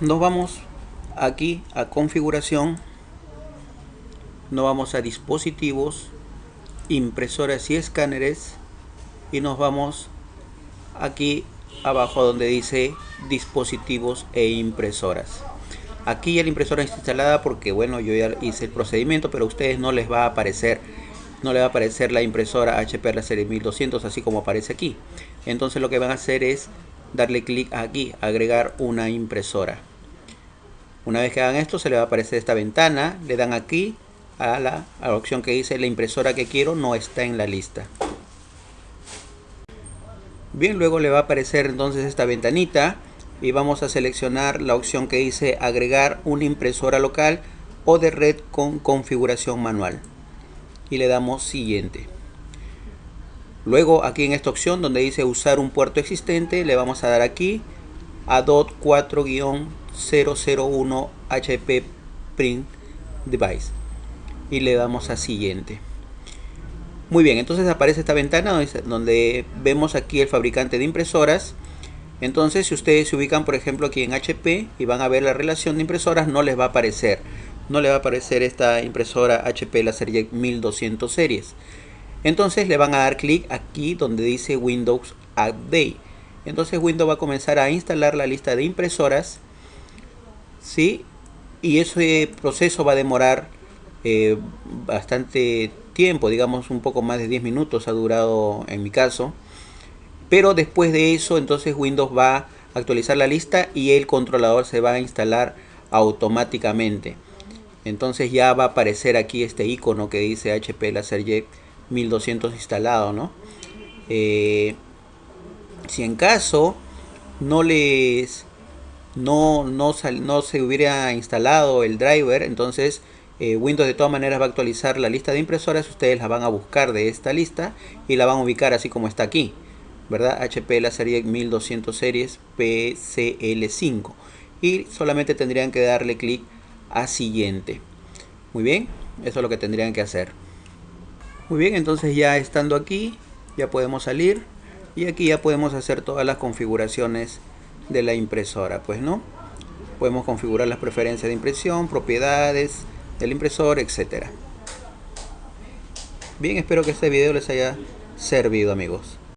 nos vamos aquí a configuración nos vamos a dispositivos impresoras y escáneres y nos vamos aquí abajo donde dice dispositivos e impresoras. Aquí ya la impresora está instalada porque bueno yo ya hice el procedimiento pero a ustedes no les va a aparecer no le va a aparecer la impresora HP la serie 1200 así como aparece aquí. Entonces lo que van a hacer es darle clic aquí agregar una impresora una vez que hagan esto se le va a aparecer esta ventana le dan aquí a la, a la opción que dice la impresora que quiero no está en la lista bien luego le va a aparecer entonces esta ventanita y vamos a seleccionar la opción que dice agregar una impresora local o de red con configuración manual y le damos siguiente. Luego aquí en esta opción donde dice usar un puerto existente le vamos a dar aquí a DOT 4-001 HP Print Device y le damos a siguiente muy bien entonces aparece esta ventana donde vemos aquí el fabricante de impresoras entonces, si ustedes se ubican, por ejemplo, aquí en HP y van a ver la relación de impresoras, no les va a aparecer. No le va a aparecer esta impresora HP serie 1200 series. Entonces le van a dar clic aquí donde dice Windows Update. Entonces Windows va a comenzar a instalar la lista de impresoras. ¿sí? Y ese proceso va a demorar eh, bastante tiempo, digamos un poco más de 10 minutos ha durado en mi caso pero después de eso entonces Windows va a actualizar la lista y el controlador se va a instalar automáticamente entonces ya va a aparecer aquí este icono que dice HP LaserJet 1200 instalado ¿no? Eh, si en caso no les no, no, no, se hubiera instalado el driver entonces eh, Windows de todas maneras va a actualizar la lista de impresoras ustedes la van a buscar de esta lista y la van a ubicar así como está aquí ¿verdad? HP la serie 1200 series PCL5 y solamente tendrían que darle clic a siguiente. Muy bien eso es lo que tendrían que hacer. Muy bien entonces ya estando aquí ya podemos salir y aquí ya podemos hacer todas las configuraciones de la impresora pues no podemos configurar las preferencias de impresión propiedades del impresor etcétera. Bien espero que este video les haya servido amigos